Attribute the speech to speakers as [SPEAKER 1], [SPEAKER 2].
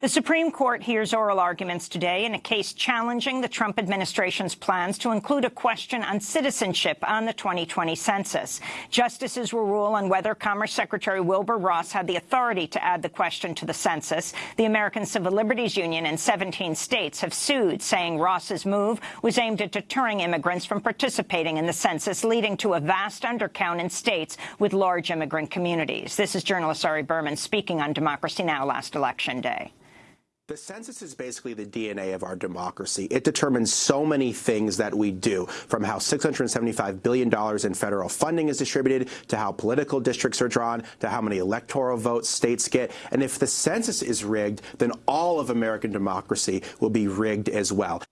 [SPEAKER 1] The Supreme Court hears oral arguments today in a case challenging the Trump administration's plans to include a question on citizenship on the 2020 census. Justices will rule on whether Commerce Secretary Wilbur Ross had the authority to add the question to the census. The American Civil Liberties Union and 17 states have sued, saying Ross's move was aimed at deterring immigrants from participating in the census, leading to a vast undercount in states with large immigrant communities. This is journalist Ari Berman speaking on Democracy Now! last election day.
[SPEAKER 2] The census is basically the DNA of our democracy. It determines so many things that we do, from how $675 billion in federal funding is distributed, to how political districts are drawn, to how many electoral votes states get. And if the census is rigged, then all of American democracy will be rigged as well.